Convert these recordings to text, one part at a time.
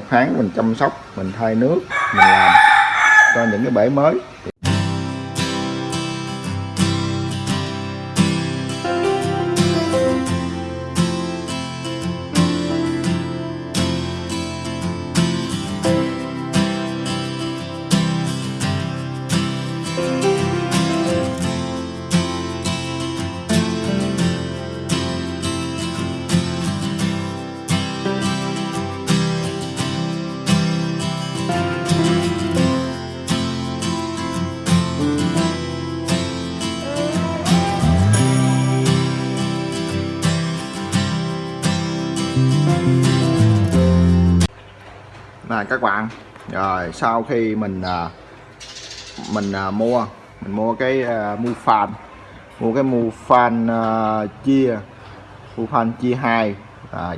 một tháng mình chăm sóc, mình thay nước, mình làm cho những cái bể mới. À, các bạn. Rồi sau khi mình à, mình à, mua mình mua cái à, mua fan mua cái mua fan à, chia mua fan chia hai à,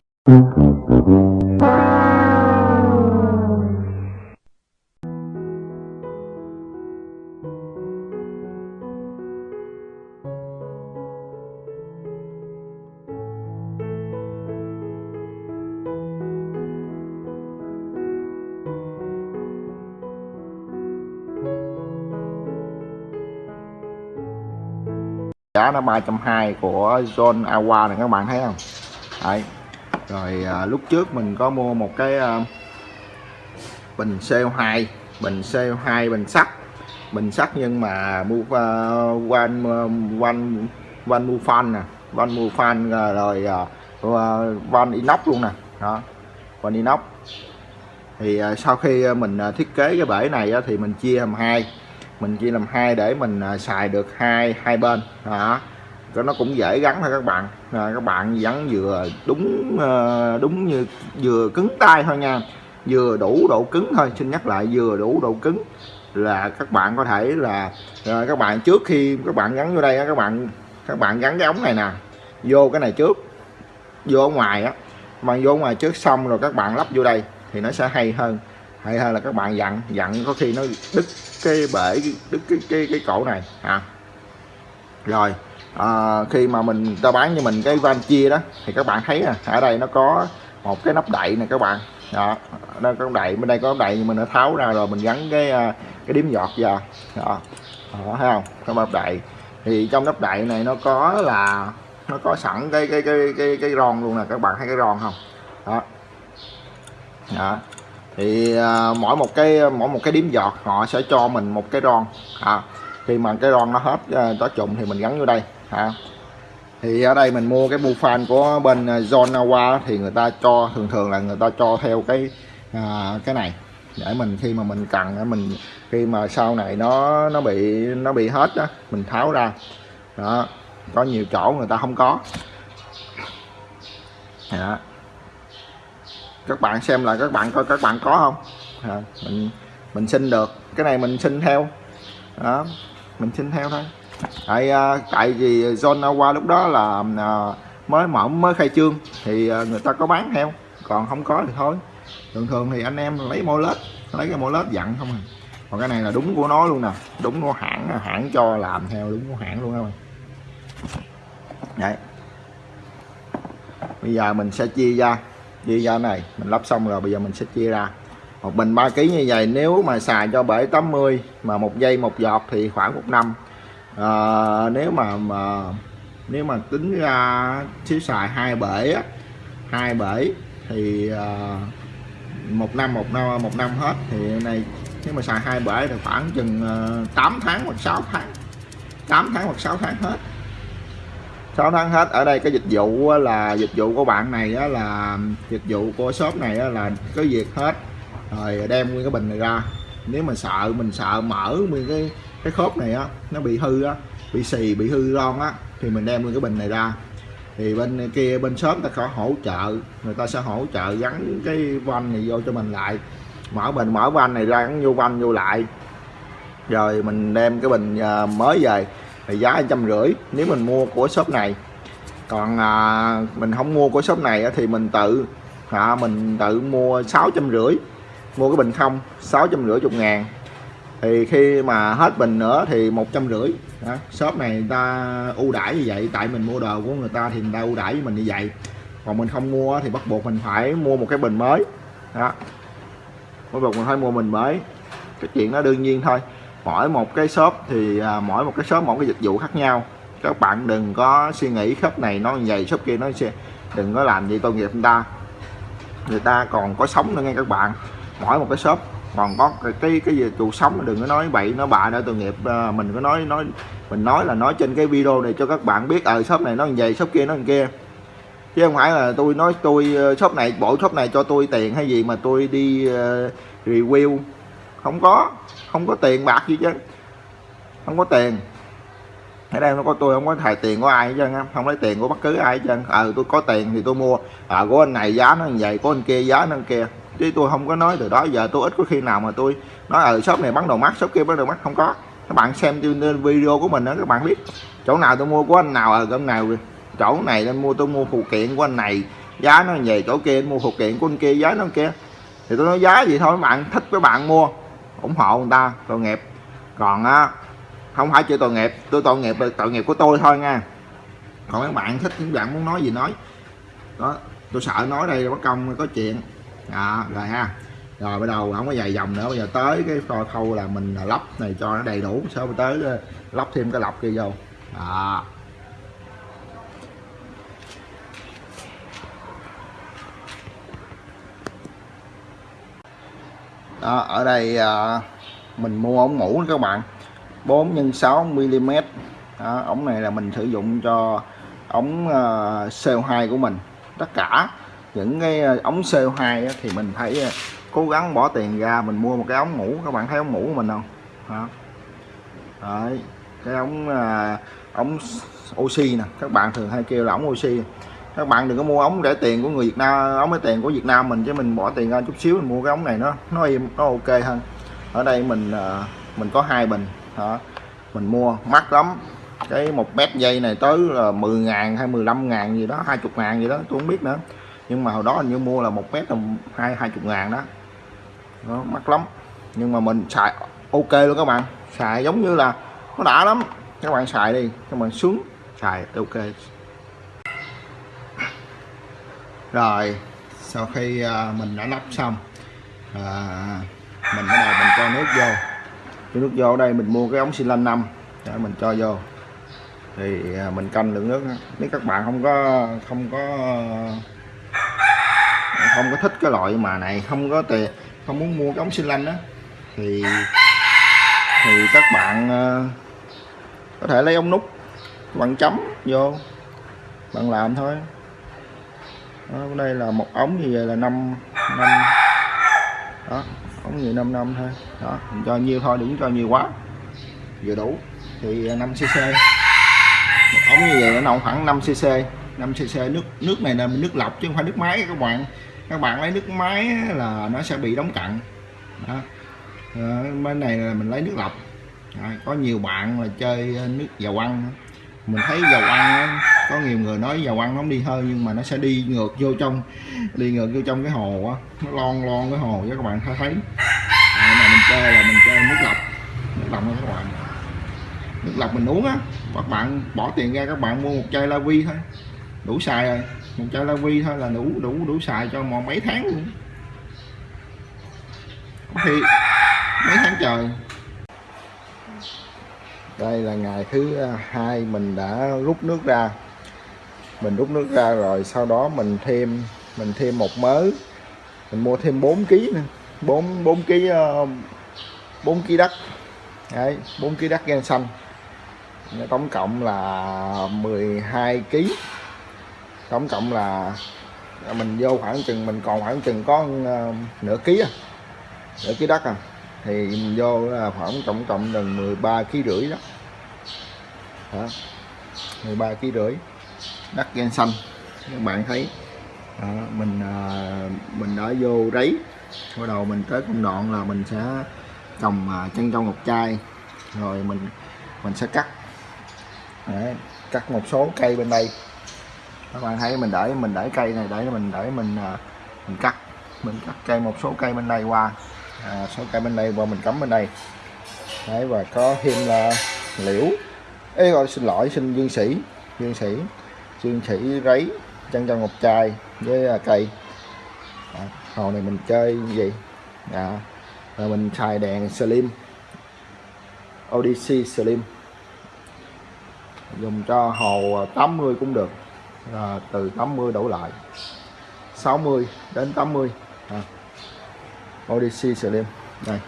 giá nó 320 của John Awa này các bạn thấy không? Đấy. rồi à, lúc trước mình có mua một cái à, bình CO2 bình CO2 bình sắt. Bình sắt nhưng mà mua uh, one one one mua fan nè. Van mua fan à, rồi uh, inox luôn nè. Đó van inox. Thì uh, sau khi mình uh, thiết kế cái bể này uh, thì mình chia làm hai mình chia làm hai để mình à, xài được hai hai bên đó. Cho nó cũng dễ gắn thôi các bạn. À, các bạn gắn vừa đúng ờ, đúng như vừa cứng tay thôi nha. Vừa đủ độ cứng thôi xin nhắc lại vừa đủ độ cứng là các bạn có thể là à, các bạn trước khi các bạn gắn vô đây các bạn các bạn gắn cái ống này nè vô cái này trước vô ngoài á. Mà vô ngoài trước xong rồi các bạn lắp vô đây thì nó sẽ hay hơn hay hơn là các bạn dặn dặn có khi nó đứt cái bể đứt cái cái cái cổ này à rồi à, khi mà mình ta bán cho mình cái van chia đó thì các bạn thấy à, ở đây nó có một cái nắp đậy này các bạn. Đó nó có đậy bên đây có đậy nhưng mình đã tháo ra rồi mình gắn cái ờ, cái điếm giọt vào. Đó, đó thấy không? Cái nắp đậy. Thì trong nắp đậy này nó có là nó có sẵn cái cái cái cái cái ron luôn nè các bạn thấy cái ron không? Đó. Đó thì à, mỗi một cái mỗi một cái điểm giọt họ sẽ cho mình một cái ron à, khi mà cái ron nó hết à, uh, trụng thì mình gắn vô đây à. thì ở đây mình mua cái bu fan của bên à, John Awa thì người ta cho thường thường là người ta cho theo cái à, cái này để mình khi mà mình cần mình khi mà sau này nó nó bị nó bị hết đó mình tháo ra đó có nhiều chỗ người ta không có đó các bạn xem là các bạn coi các bạn có không? À, mình mình xin được. Cái này mình xin theo. Đó mình xin theo thôi. Tại à, tại vì John qua lúc đó là à, mới mở mới khai trương thì à, người ta có bán theo. Còn không có thì thôi. Thường thường thì anh em lấy mô lết lấy cái mô lết dặn không à. Còn cái này là đúng của nó luôn nè. Đúng của hãng hãng cho làm theo đúng của hãng luôn các bạn à. đấy. Bây giờ mình sẽ chia ra chia ra này mình lắp xong rồi bây giờ mình sẽ chia ra. Một bình 3 kg như vậy nếu mà xài cho bể 80 mà một giây một giọt thì khoảng một năm. À, nếu mà mà nếu mà tính ra xíu xài hai bể hai bể thì à, một năm một năm một năm hết. Thì này nếu mà xài hai bể thì khoảng chừng à, 8 tháng hoặc 6 tháng. 8 tháng hoặc 6 tháng hết. 6 tháng hết. Ở đây cái dịch vụ là dịch vụ của bạn này á, là dịch vụ của shop này á, là có việc hết. Rồi đem nguyên cái bình này ra. Nếu mà sợ mình sợ mở nguyên cái cái khớp này á nó bị hư á bị xì bị hư ron á thì mình đem nguyên cái bình này ra. Thì bên kia bên shop ta có hỗ trợ người ta sẽ hỗ trợ gắn cái van này vô cho mình lại. Mở bình mở van này ra gắn vô van vô lại. Rồi mình đem cái bình à, mới về thì giá trăm rưỡi nếu mình mua của shop này. Còn à, mình không mua của shop này thì mình tự à, mình tự mua sáu trăm rưỡi mua cái bình không sáu trăm rưỡi chục ngàn. Thì khi mà hết bình nữa thì một trăm rưỡi. Shop này người ta ưu đãi như vậy tại mình mua đồ của người ta thì người ta ưu đãi với mình như vậy. Còn mình không mua thì bắt buộc mình phải mua một cái bình mới. Đó bắt buộc mình phải mua bình mới. Cái chuyện đó đương nhiên thôi mỗi một cái shop thì à, mỗi một cái shop mỗi cái dịch vụ khác nhau. Các bạn đừng có suy nghĩ shop này nó vậy shop kia nó sẽ đừng có làm gì tội nghiệp người ta. Người ta còn có sống nữa nghe các bạn. Mỗi một cái shop còn có cái cái cái gì trụ sống đừng có nói bậy nó bạ nữa tội nghiệp à, mình có nói nói mình nói là nói trên cái video này cho các bạn biết ở à, shop này nó như vậy shop kia nó như kia. Chứ không phải là tôi nói tôi ờ, shop này bộ shop này cho tôi tiền hay gì mà tôi đi uh, review. Không có không có tiền bạc gì chứ. Không có tiền. Ở đây nó có tôi không có thầy tiền của ai hết trơn không lấy tiền của bất cứ ai hết trơn. Ờ tôi có tiền thì tôi mua. Ờ à, của anh này giá nó như vậy của anh kia giá nó như kia. Chứ tôi không có nói từ đó. Giờ tôi ít có khi nào mà tôi nói ở shop này bán đồ mắt shop kia bán đồ mắt không có. Các bạn xem trên video của mình đó các bạn biết chỗ nào tôi mua của anh nào ở gần à, nào chỗ này nên mua tôi mua phụ kiện của anh này giá nó về chỗ kia mua phụ kiện của anh kia giá nó kia. Thì tôi nói giá gì thôi các bạn thích các bạn mua ủng hộ người ta tội nghiệp. Còn á không phải chữ tội nghiệp tôi tội nghiệp là tội nghiệp của tôi thôi nha. Còn các bạn thích những bạn muốn nói gì nói. Đó tôi sợ nói đây bất công có chuyện. À, rồi ha. Rồi bắt đầu không có dài dòng nữa bây giờ tới cái phò khâu là mình lắp này cho nó đầy đủ sau tới ờ, lắp thêm cái lọc kia vô. À. đó, ở đây à, mình mua ống mũ các bạn. 4 x 6 mm đó, ống này là mình sử dụng cho ống à, CO2 của mình. Tất cả những cái à, ống CO2 thì mình phải à, cố gắng bỏ tiền ra mình mua một cái ống mũ các bạn thấy ống mũ của mình không? Đó. Đấy, cái ống à, ống oxy nè. Các bạn thường hay kêu là ống oxy các bạn đừng có mua ống rẻ tiền của người Việt Nam, ống rẻ tiền của Việt Nam mình chứ mình bỏ tiền ra chút xíu mình mua cái ống này nó nó im, nó ok hơn. Ở đây mình ờ, mình có hai bình, hả? Mình mua mắc lắm. Cái một mét dây này tới là 10 ngàn hay 15 ngàn gì đó 20 ngàn gì đó, tôi không biết nữa. Nhưng mà hồi đó hình như mua là một mét là hai hai chục ngàn đó. Nó mắc lắm. Nhưng mà mình xài, ok luôn các bạn. Xài giống như là, nó đã lắm. Các bạn xài đi, các bạn xuống, xài, ok rồi sau khi à, mình đã lắp xong à, mình bắt đầu mình cho nước vô. Cái nước vô ở đây mình mua cái ống xi lanh 5 để mình cho vô. Thì à, mình canh lượng nước nếu các bạn không có không có không có thích cái loại mà này không có tiền không muốn mua cái ống xi lanh đó thì thì các bạn à, có thể lấy ống nút bạn chấm vô bạn làm thôi đó, đây là một ống như vậy là 5 năm đó ống gì 5 năm thôi. Đó mình cho nhiều thôi đừng cho nhiều quá. Vừa đủ thì 5 cc. Một ống như vậy nó nồng khoảng 5 cc 5 cc. Nước nước này là nước lọc chứ không phải nước máy các bạn. Các bạn lấy nước máy là nó sẽ bị đóng cặn. Đó. À, bên này là mình lấy nước lọc. À, có nhiều bạn là chơi nước dầu ăn. Mình thấy dầu ăn có nhiều người nói dầu ăn nó không đi hơi nhưng mà nó sẽ đi ngược vô trong đi ngược vô trong cái hồ á. Nó lon lon cái hồ cho các bạn thấy à, mà mình chơi là mình chơi nước lọc. Nước lọc các bạn. Nước lọc mình uống á. Các bạn bỏ tiền ra các bạn mua một chai la vi thôi. Đủ xài rồi. Một chai la vi thôi là đủ đủ đủ xài cho một mấy tháng luôn. Thì mấy tháng trời. Đây là ngày thứ à, hai mình đã rút nước ra mình rút nước ra rồi sau đó mình thêm mình thêm một mớ, mình mua thêm 4 kg nữa. 4 4 kg 4 kg đất. Đấy 4 kg đất gan xanh. Tổng cộng là 12 kg tổng cộng là, mình vô khoảng chừng, mình còn khoảng chừng có ờ, nửa ký à. Nửa ký đất à. Thì mình vô là khoảng tổng cộng gần 13 kg rưỡi đó. Đó 13 kg rưỡi đất gen xanh các bạn thấy đó, mình à, mình đã vô đấy. Bắt đầu mình tới công đoạn là mình sẽ trồng à, chân trong ngọc chai rồi mình mình sẽ cắt. Đấy, cắt một số cây bên đây. Các bạn thấy mình để mình để cây này để mình để mình à, mình cắt. Mình cắt cây một số cây bên đây qua. À, số cây bên đây qua mình cắm bên đây. Đấy và có thêm là liễu. Ê gọi xin lỗi xin dương sĩ. Dương sĩ xương sĩ rấy chân trong ngọc trai với à, cây. À, hồ này mình chơi gì? Dạ, à, rồi mình xài đèn slim Odyssey slim. Dùng cho hồ à, 80 cũng được à, từ 80 đổ lại 60 đến 80 à. Odyssey slim đây.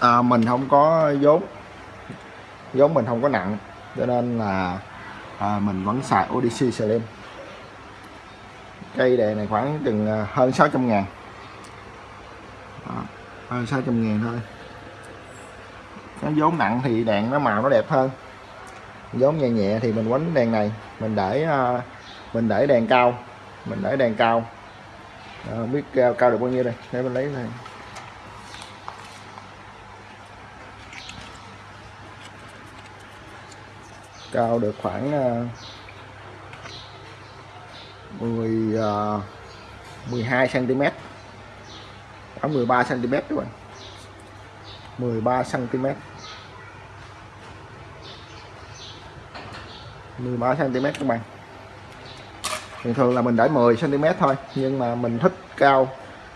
À, mình không có vốn vốn mình không có nặng cho nên là à, mình vẫn xài Odyssey slim. Cây đèn này khoảng chừng à, hơn 600 ngàn. Đó, hơn 600 ngàn thôi. Cái vốn nặng thì đèn nó màu nó đẹp hơn. Vốn nhẹ nhẹ thì mình quánh đèn này mình để à, mình để đèn cao mình để đèn cao. À, biết cao, cao được bao nhiêu đây? Để mình lấy này. Cao được khoảng uh, 10 uh, 12 cm khoảng 13 cm các bạn. 13 cm 13 cm các bạn. Thường thường là mình để 10 cm thôi nhưng mà mình thích cao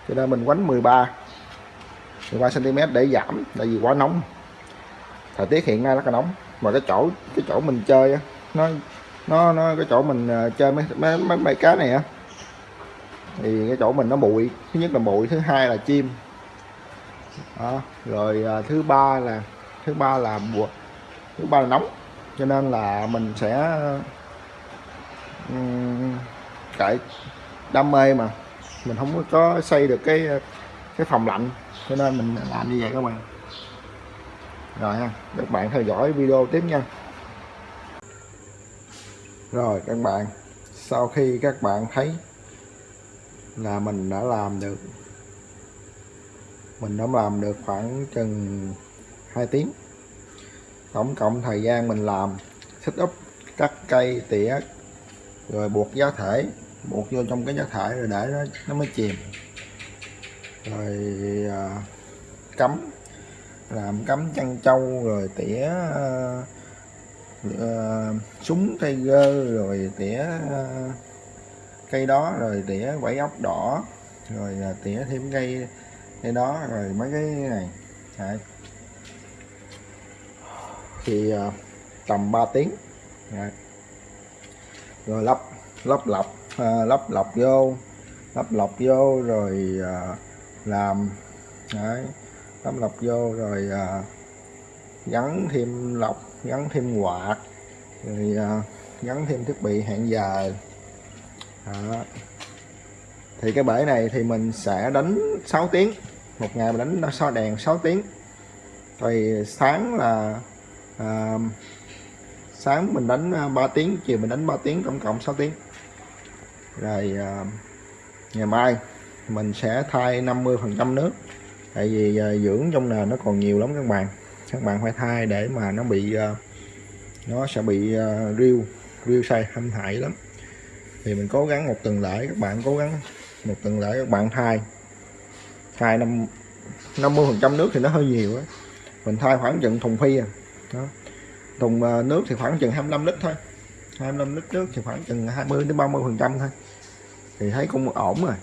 cho nên mình quánh 13 13 cm để giảm tại vì quá nóng. Thời tiết hiện nay rất là nóng mà cái chỗ cái chỗ mình chơi á, nó nó nó cái chỗ mình à, chơi mấy mấy mấy, mấy cá này á thì cái chỗ mình nó bụi. Thứ nhất là bụi thứ hai là chim. Đó. rồi à, thứ ba là thứ ba là mùa thứ ba là nóng cho nên là mình sẽ um, đam mê mà. Mình không có xây được cái cái phòng lạnh cho nên mình làm như vậy các bạn rồi ha các bạn theo dõi video tiếp nha. Rồi các bạn sau khi các bạn thấy là mình đã làm được mình đã làm được khoảng chừng 2 tiếng. Tổng cộng thời gian mình làm set up cắt cây tỉa rồi buộc giá thể buộc vô trong cái giá thể rồi để nó nó mới chìm. Rồi à, cắm làm cắm chăn trâu rồi tỉa uh, uh, súng cây gơ rồi tỉa uh, cây đó rồi tỉa quẩy ốc đỏ rồi à, tỉa thêm cây cây đó rồi mấy cái này Đấy. thì uh, tầm 3 tiếng Đấy. rồi lắp lắp lọc uh, lắp lọc vô lắp lọc vô rồi uh, làm Đấy tấm lọc vô rồi à, gắn thêm lọc gắn thêm quạt rồi à, gắn thêm thiết bị hẹn giờ đó. thì cái bể này thì mình sẽ đánh 6 tiếng một ngày mình đánh nó so đèn 6 tiếng. Rồi sáng là à, sáng mình đánh à, 3 tiếng chiều mình đánh 3 tiếng tổng cộng 6 tiếng. Rồi à, ngày mai mình sẽ thay 50 phần trăm nước tại vì ờ, dưỡng trong nền nó còn nhiều lắm các bạn. Các bạn phải thay để mà nó bị ờ, nó sẽ bị à, riêu riêu sai hâm hại lắm. Thì mình cố gắng một tuần lễ các bạn cố gắng một tuần lễ các bạn thay. Thay năm 50 phần trăm nước thì nó hơi nhiều á. Mình thay khoảng chừng thùng phi à. Đó. thùng nước thì khoảng chừng 25 lít thôi. 25 lít nước thì khoảng chừng 20 đến 30 phần trăm thôi. Thì thấy cũng ổn rồi.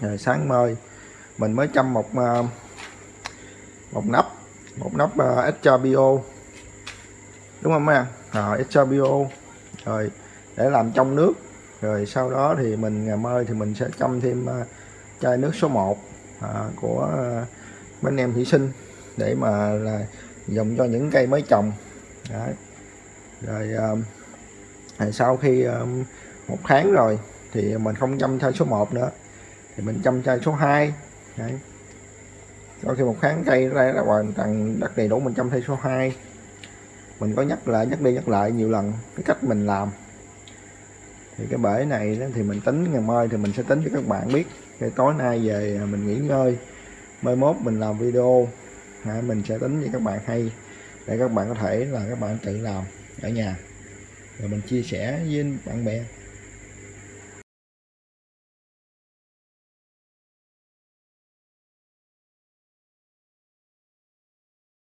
Rồi sáng mơi mình mới chăm một ờ, một nắp một nắp ờ, uh, extra bio đúng không anh à? ờ, rồi extra bio rồi để làm trong nước. Rồi sau đó thì mình ngày mai thì mình sẽ chăm thêm chai nước số 1 à, của mấy bên em thủy sinh để mà là dùng cho những cây mới trồng. Đấy. rồi à, sau khi à, một tháng rồi thì mình không chăm chai số 1 nữa. Thì mình chăm chai số 2 Đấy. sau khi một tháng cây ra là hoàn toàn đất đầy đủ mình trong thay số 2 mình có nhắc lại, nhắc đi nhắc lại nhiều lần cái cách mình làm. Thì cái bể này thì mình tính, ngày mai thì mình sẽ tính cho các bạn biết. Cái tối nay về mình nghỉ ngơi. Mai mốt mình làm video. Mình sẽ tính cho các bạn hay để các bạn có thể là các bạn tự làm ở nhà. Rồi mình chia sẻ với bạn bè.